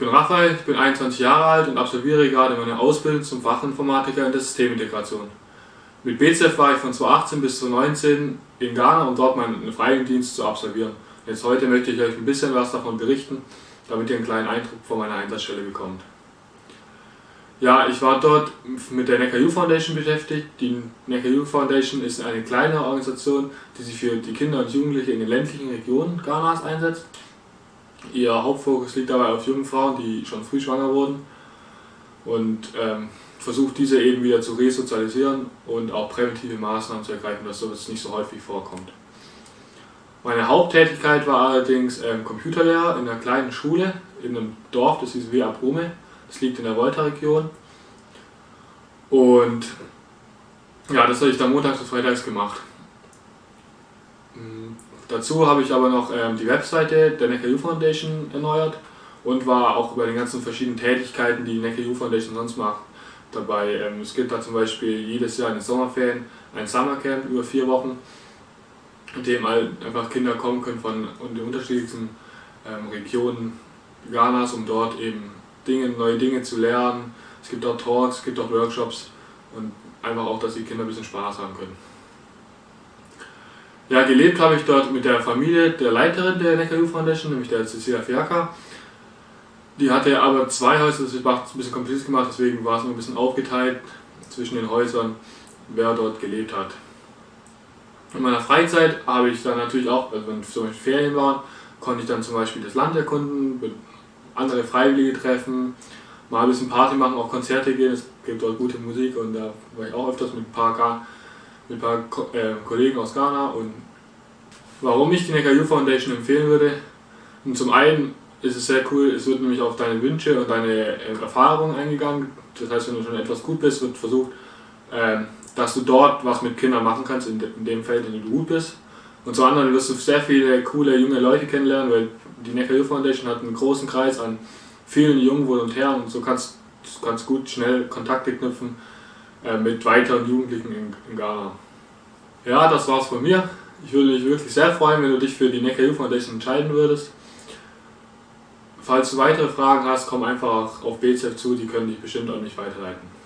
Name, ich bin 21 Jahre alt und absolviere gerade meine Ausbildung zum Fachinformatiker in der Systemintegration. Mit BZF war ich von 2018 bis 2019 in Ghana, um dort meinen Freiwilligendienst zu absolvieren. Jetzt heute möchte ich euch ein bisschen was davon berichten, damit ihr einen kleinen Eindruck von meiner Einsatzstelle bekommt. Ja, ich war dort mit der Youth Foundation beschäftigt. Die Youth Foundation ist eine kleine Organisation, die sich für die Kinder und Jugendliche in den ländlichen Regionen Ghanas einsetzt. Ihr Hauptfokus liegt dabei auf jungen Frauen, die schon früh schwanger wurden und ähm, versucht diese eben wieder zu resozialisieren und auch präventive Maßnahmen zu ergreifen, dass sowas nicht so häufig vorkommt. Meine Haupttätigkeit war allerdings ähm, Computerlehrer in einer kleinen Schule in einem Dorf, das hieß Wea Brume, das liegt in der Volta-Region. Und ja, das habe ich dann montags und freitags gemacht. Dazu habe ich aber noch ähm, die Webseite der Youth Foundation erneuert und war auch über die ganzen verschiedenen Tätigkeiten, die die Youth Foundation sonst macht, dabei. Ähm, es gibt da zum Beispiel jedes Jahr in den Sommerferien ein Summercamp über vier Wochen, in dem halt einfach Kinder kommen können von den unterschiedlichsten ähm, Regionen Ghanas, um dort eben Dinge, neue Dinge zu lernen. Es gibt auch Talks, es gibt auch Workshops und einfach auch, dass die Kinder ein bisschen Spaß haben können. Ja, gelebt habe ich dort mit der Familie der Leiterin der Neckar Foundation, nämlich der Cecilia Fiaca. Die hatte aber zwei Häuser, das war ein bisschen kompliziert gemacht, deswegen war es nur ein bisschen aufgeteilt zwischen den Häusern, wer dort gelebt hat. In meiner Freizeit habe ich dann natürlich auch, also wenn zum Beispiel Ferien waren, konnte ich dann zum Beispiel das Land erkunden, andere Freiwillige treffen, mal ein bisschen Party machen, auch Konzerte gehen, es gibt dort gute Musik und da war ich auch öfters mit ein paar ein paar äh, Kollegen aus Ghana und warum ich die Youth Foundation empfehlen würde. Und zum einen ist es sehr cool, es wird nämlich auf deine Wünsche und deine äh, Erfahrungen eingegangen. Das heißt, wenn du schon etwas gut bist, wird versucht, äh, dass du dort was mit Kindern machen kannst, in, in dem Feld, in dem du gut bist. Und zum anderen wirst du sehr viele coole junge Leute kennenlernen, weil die Youth Foundation hat einen großen Kreis an vielen jungen Volontären und so kannst du kannst gut schnell Kontakte knüpfen äh, mit weiteren Jugendlichen in, in Ghana. Ja, das war's von mir. Ich würde mich wirklich sehr freuen, wenn du dich für die Neckar Youth Foundation entscheiden würdest. Falls du weitere Fragen hast, komm einfach auf BZF zu, die können dich bestimmt an mich weiterleiten.